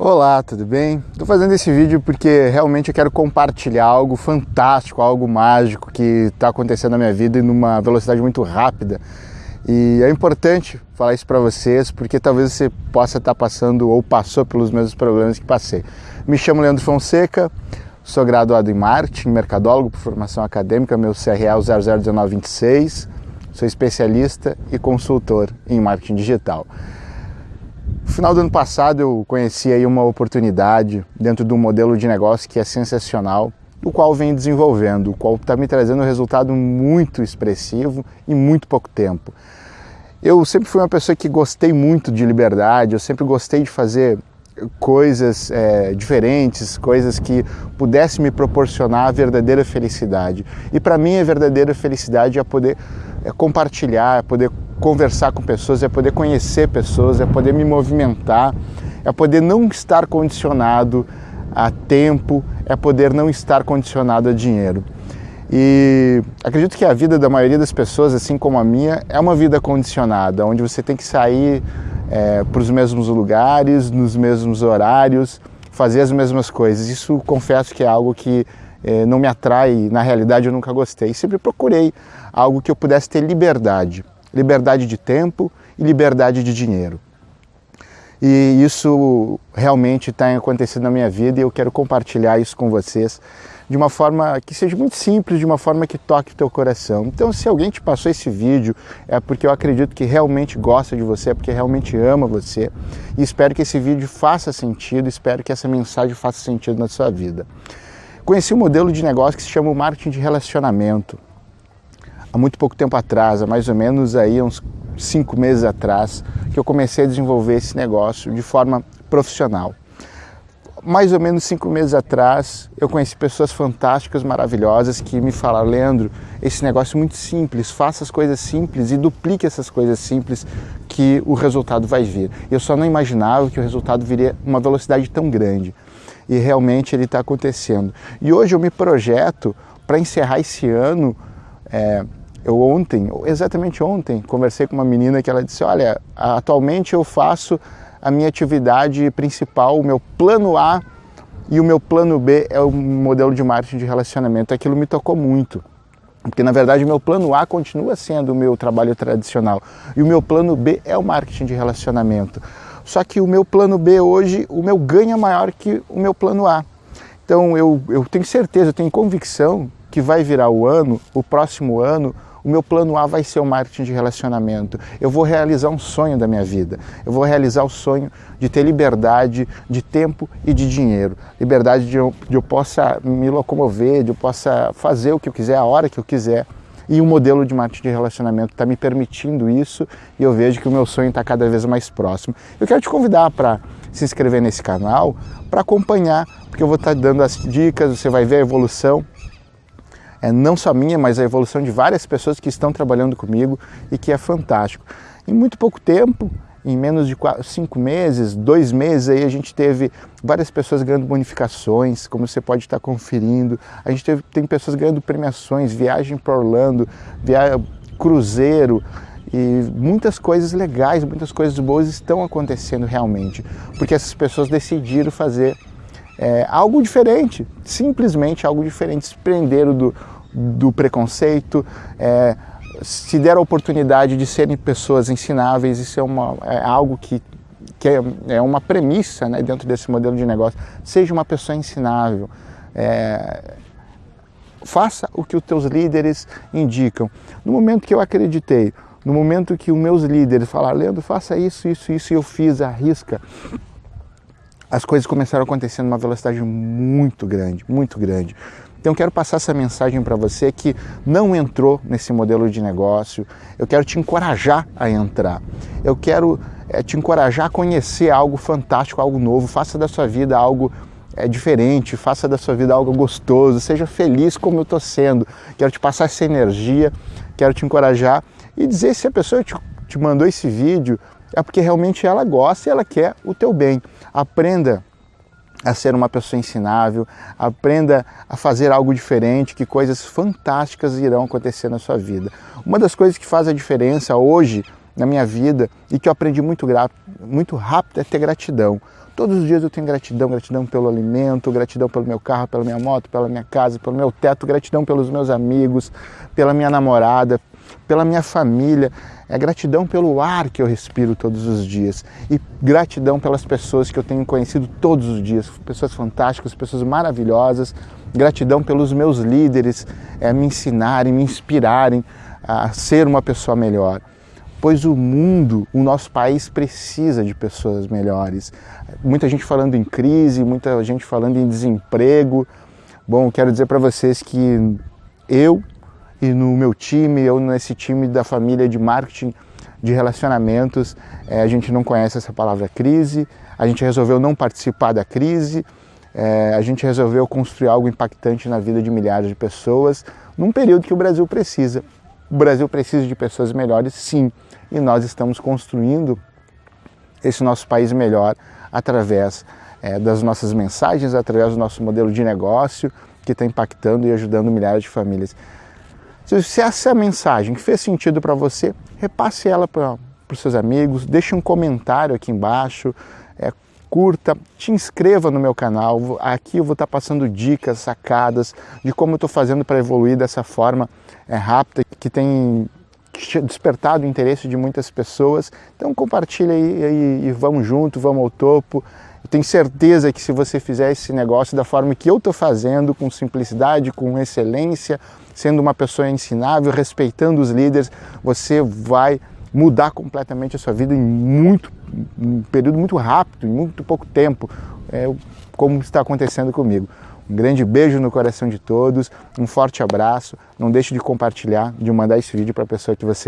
Olá, tudo bem? Estou fazendo esse vídeo porque realmente eu quero compartilhar algo fantástico, algo mágico que está acontecendo na minha vida em numa velocidade muito rápida. E é importante falar isso para vocês porque talvez você possa estar tá passando ou passou pelos mesmos problemas que passei. Me chamo Leandro Fonseca, sou graduado em marketing, mercadólogo por formação acadêmica, meu CRA é o 001926, sou especialista e consultor em marketing digital. No final do ano passado eu conheci aí uma oportunidade dentro de um modelo de negócio que é sensacional, o qual venho desenvolvendo, o qual está me trazendo um resultado muito expressivo em muito pouco tempo. Eu sempre fui uma pessoa que gostei muito de liberdade, eu sempre gostei de fazer coisas é, diferentes, coisas que pudessem me proporcionar a verdadeira felicidade. E para mim a verdadeira felicidade é poder é compartilhar, é poder conversar com pessoas, é poder conhecer pessoas, é poder me movimentar, é poder não estar condicionado a tempo, é poder não estar condicionado a dinheiro. E acredito que a vida da maioria das pessoas, assim como a minha, é uma vida condicionada, onde você tem que sair é, para os mesmos lugares, nos mesmos horários, fazer as mesmas coisas. Isso confesso que é algo que é, não me atrai, na realidade eu nunca gostei. Sempre procurei algo que eu pudesse ter liberdade, liberdade de tempo e liberdade de dinheiro. E isso realmente está acontecendo na minha vida e eu quero compartilhar isso com vocês de uma forma que seja muito simples, de uma forma que toque o teu coração. Então, se alguém te passou esse vídeo, é porque eu acredito que realmente gosta de você, é porque realmente ama você. E espero que esse vídeo faça sentido, espero que essa mensagem faça sentido na sua vida. Conheci um modelo de negócio que se chama marketing de relacionamento. Há muito pouco tempo atrás, há mais ou menos aí uns cinco meses atrás, que eu comecei a desenvolver esse negócio de forma profissional mais ou menos cinco meses atrás, eu conheci pessoas fantásticas, maravilhosas, que me falaram, Leandro, esse negócio é muito simples, faça as coisas simples e duplique essas coisas simples que o resultado vai vir. Eu só não imaginava que o resultado viria uma velocidade tão grande. E realmente ele está acontecendo. E hoje eu me projeto para encerrar esse ano. É, eu ontem, exatamente ontem, conversei com uma menina que ela disse, olha, atualmente eu faço a minha atividade principal, o meu plano A e o meu plano B é o modelo de marketing de relacionamento. Aquilo me tocou muito. Porque na verdade o meu plano A continua sendo o meu trabalho tradicional e o meu plano B é o marketing de relacionamento. Só que o meu plano B hoje, o meu ganho é maior que o meu plano A. Então eu, eu tenho certeza, eu tenho convicção que vai virar o ano, o próximo ano, o meu plano A vai ser o marketing de relacionamento. Eu vou realizar um sonho da minha vida. Eu vou realizar o sonho de ter liberdade de tempo e de dinheiro. Liberdade de eu, de eu possa me locomover, de eu possa fazer o que eu quiser, a hora que eu quiser. E o modelo de marketing de relacionamento está me permitindo isso e eu vejo que o meu sonho está cada vez mais próximo. Eu quero te convidar para se inscrever nesse canal, para acompanhar, porque eu vou estar tá dando as dicas, você vai ver a evolução é, não só minha, mas a evolução de várias pessoas que estão trabalhando comigo e que é fantástico. Em muito pouco tempo, em menos de quatro, cinco meses, dois meses, aí a gente teve várias pessoas ganhando bonificações, como você pode estar conferindo. A gente teve, tem pessoas ganhando premiações, viagem para Orlando, via, cruzeiro, e muitas coisas legais, muitas coisas boas estão acontecendo realmente, porque essas pessoas decidiram fazer é, algo diferente, simplesmente algo diferente, se prenderam do, do preconceito, é, se deram a oportunidade de serem pessoas ensináveis, isso é, uma, é algo que, que é, é, uma premissa né, dentro desse modelo de negócio, seja uma pessoa ensinável, é, faça o que os teus líderes indicam. No momento que eu acreditei, no momento que os meus líderes falaram, Leandro, faça isso, isso, isso, e eu fiz, arrisca, as coisas começaram a acontecer numa velocidade muito grande, muito grande. Então eu quero passar essa mensagem para você que não entrou nesse modelo de negócio. Eu quero te encorajar a entrar. Eu quero é, te encorajar a conhecer algo fantástico, algo novo. Faça da sua vida algo é, diferente, faça da sua vida algo gostoso. Seja feliz como eu estou sendo. Quero te passar essa energia, quero te encorajar e dizer se a pessoa te, te mandou esse vídeo é porque realmente ela gosta e ela quer o teu bem. Aprenda a ser uma pessoa ensinável, aprenda a fazer algo diferente, que coisas fantásticas irão acontecer na sua vida. Uma das coisas que faz a diferença hoje na minha vida e que eu aprendi muito, muito rápido é ter gratidão. Todos os dias eu tenho gratidão, gratidão pelo alimento, gratidão pelo meu carro, pela minha moto, pela minha casa, pelo meu teto, gratidão pelos meus amigos, pela minha namorada, pela minha família, é gratidão pelo ar que eu respiro todos os dias e gratidão pelas pessoas que eu tenho conhecido todos os dias, pessoas fantásticas, pessoas maravilhosas, gratidão pelos meus líderes é, me ensinarem, me inspirarem a ser uma pessoa melhor. Pois o mundo, o nosso país precisa de pessoas melhores. Muita gente falando em crise, muita gente falando em desemprego. Bom, quero dizer para vocês que eu e no meu time, eu nesse time da família de marketing de relacionamentos, é, a gente não conhece essa palavra crise, a gente resolveu não participar da crise, é, a gente resolveu construir algo impactante na vida de milhares de pessoas num período que o Brasil precisa. O Brasil precisa de pessoas melhores, sim, e nós estamos construindo esse nosso país melhor através é, das nossas mensagens, através do nosso modelo de negócio que está impactando e ajudando milhares de famílias. Se essa mensagem fez sentido para você, repasse ela para os seus amigos, deixe um comentário aqui embaixo, é, curta, te inscreva no meu canal. Aqui eu vou estar tá passando dicas, sacadas de como eu estou fazendo para evoluir dessa forma é, rápida, que tem despertado o interesse de muitas pessoas. Então compartilha aí, e vamos junto, vamos ao topo. Tenho certeza que se você fizer esse negócio da forma que eu estou fazendo, com simplicidade, com excelência, sendo uma pessoa ensinável, respeitando os líderes, você vai mudar completamente a sua vida em muito um período muito rápido, em muito pouco tempo, é, como está acontecendo comigo. Um grande beijo no coração de todos, um forte abraço, não deixe de compartilhar, de mandar esse vídeo para a pessoa que você ama.